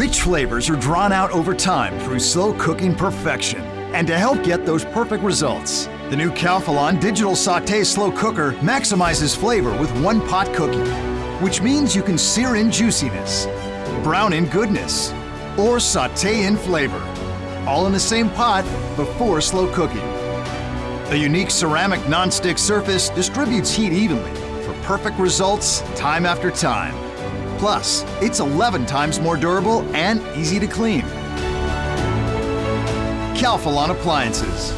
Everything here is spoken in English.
Rich flavors are drawn out over time through slow cooking perfection. And to help get those perfect results, the new Calphalon Digital Saute Slow Cooker maximizes flavor with one pot cooking, which means you can sear in juiciness, brown in goodness, or saute in flavor, all in the same pot before slow cooking. A unique ceramic non-stick surface distributes heat evenly for perfect results time after time. Plus, it's 11 times more durable and easy to clean. Calphalon Appliances.